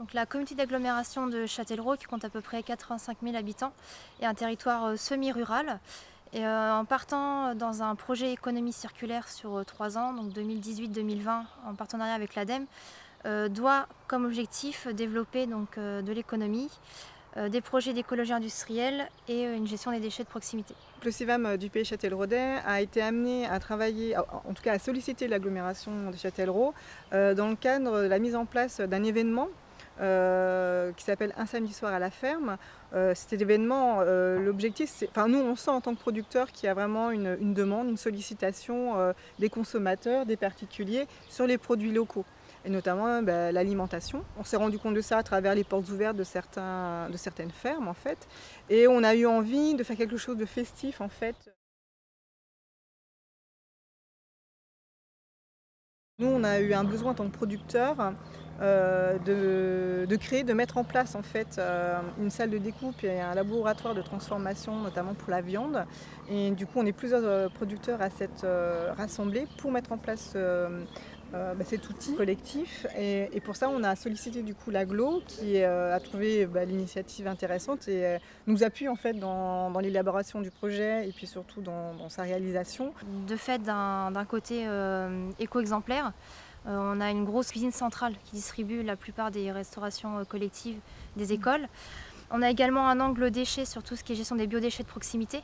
Donc la communauté d'agglomération de Châtellerault qui compte à peu près 85 000 habitants est un territoire euh, semi-rural. Et euh, en partant dans un projet économie circulaire sur euh, trois ans, donc 2018-2020 en partenariat avec l'ADEME, doit comme objectif développer donc, de l'économie, des projets d'écologie industrielle et une gestion des déchets de proximité. Le CIVAM du pays Châtelleraudais a été amené à travailler, en tout cas à solliciter l'agglomération de Châtellerault dans le cadre de la mise en place d'un événement euh, qui s'appelle Un samedi soir à la ferme. Euh, cet événement, euh, l'objectif, c'est, enfin nous on sent en tant que producteur qu'il y a vraiment une, demande, une sollicitation des consommateurs, des particuliers sur les produits locaux et notamment bah, l'alimentation. On s'est rendu compte de ça à travers les portes ouvertes de certaines fermes en fait. Et on a eu envie de faire quelque chose de festif en fait. Nous, on a eu un besoin en tant que producteur euh, de, créer, de mettre en place en fait euh, une salle de découpe et un laboratoire de transformation, notamment pour la viande. Et du coup, on est plusieurs euh, producteurs à s'être rassemblés pour mettre en place bah, cet outil collectif. Et, pour ça, on a sollicité du coup l'aglo qui a trouvé bah, l'initiative intéressante et nous appuie en fait dans, l'élaboration du projet et puis surtout dans, dans sa réalisation. De fait, d'un côté éco-exemplaire, euh, on a une grosse cuisine centrale qui distribue la plupart des restaurations euh, collectives des mmh. écoles. On a également un angle déchets sur tout ce qui est gestion des biodéchets de proximité.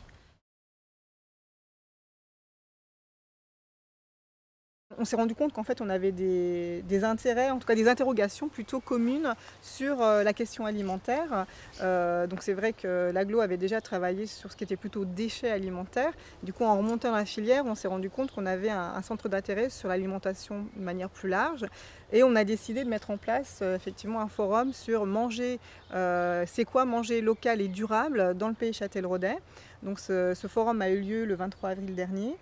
On s'est rendu compte qu'en fait on avait des, intérêts, en tout cas des interrogations plutôt communes sur euh, la question alimentaire. Euh, donc c'est vrai que l'aglo avait déjà travaillé sur ce qui était plutôt déchets alimentaires. Du coup en remontant la filière, on s'est rendu compte qu'on avait un, centre d'intérêt sur l'alimentation de manière plus large. Et on a décidé de mettre en place euh, effectivement un forum sur manger, c'est quoi manger local et durable dans le pays Châtelleraudais. Donc ce forum a eu lieu le 23 avril dernier.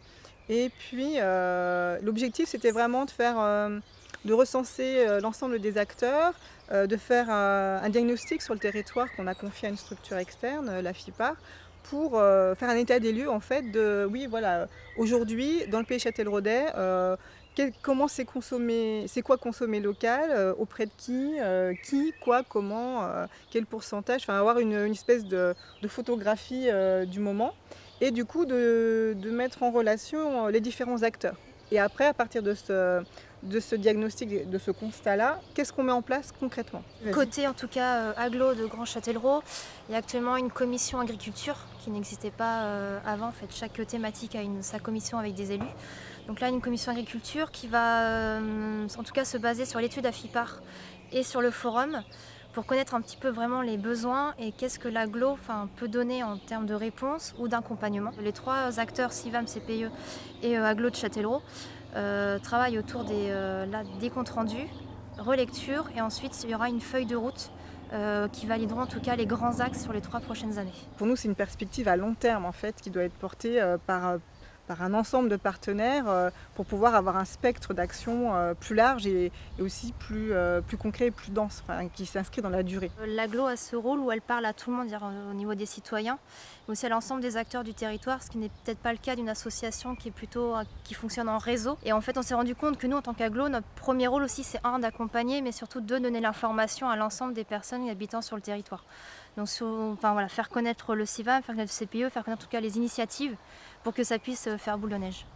Et puis euh, l'objectif c'était vraiment de faire, euh, de recenser euh, l'ensemble des acteurs, de faire un diagnostic sur le territoire qu'on a confié à une structure externe, la FIPAR, pour faire un état des lieux en fait de, oui voilà, aujourd'hui dans le pays Châtelleraudais, comment c'est consommer, c'est quoi consommer local, auprès de qui, qui, quoi, comment, quel pourcentage, enfin avoir une, espèce de photographie du moment et du coup de, mettre en relation euh, les différents acteurs. Et après, à partir de ce, diagnostic, de ce constat-là, qu'est-ce qu'on met en place concrètement? Côté en tout cas euh, aglo de Grand Châtellerault, il y a actuellement une commission agriculture qui n'existait pas euh, avant. En fait, chaque thématique a sa commission avec des élus. Donc là, une commission agriculture qui va en tout cas se baser sur l'étude AFIPAR et sur le forum pour connaître un petit peu vraiment les besoins et qu'est-ce que l'aglo peut donner en termes de réponse ou d'accompagnement. Les trois acteurs, CIVAM, CPE et euh, Aglo de Châtellerault, euh, travaillent autour des, euh, des comptes rendus, relecture et ensuite il y aura une feuille de route qui valideront en tout cas les grands axes sur les trois prochaines années. Pour nous, c'est une perspective à long terme en fait qui doit être portée par par un ensemble de partenaires euh, pour pouvoir avoir un spectre d'action euh, plus large et, aussi plus, euh, plus concret et plus dense, qui s'inscrit dans la durée. L'aglo a ce rôle où elle parle à tout le monde, au niveau des citoyens, mais aussi à l'ensemble des acteurs du territoire, ce qui n'est peut-être pas le cas d'une association qui qui fonctionne en réseau. Et en fait, on s'est rendu compte que nous, en tant qu'aglo, notre premier rôle aussi, c'est un d'accompagner, mais surtout de donner l'information à l'ensemble des personnes et habitants sur le territoire. Donc faire connaître le CIVAM, faire connaître le CPE, faire connaître en tout cas les initiatives pour que ça puisse faire boule de neige.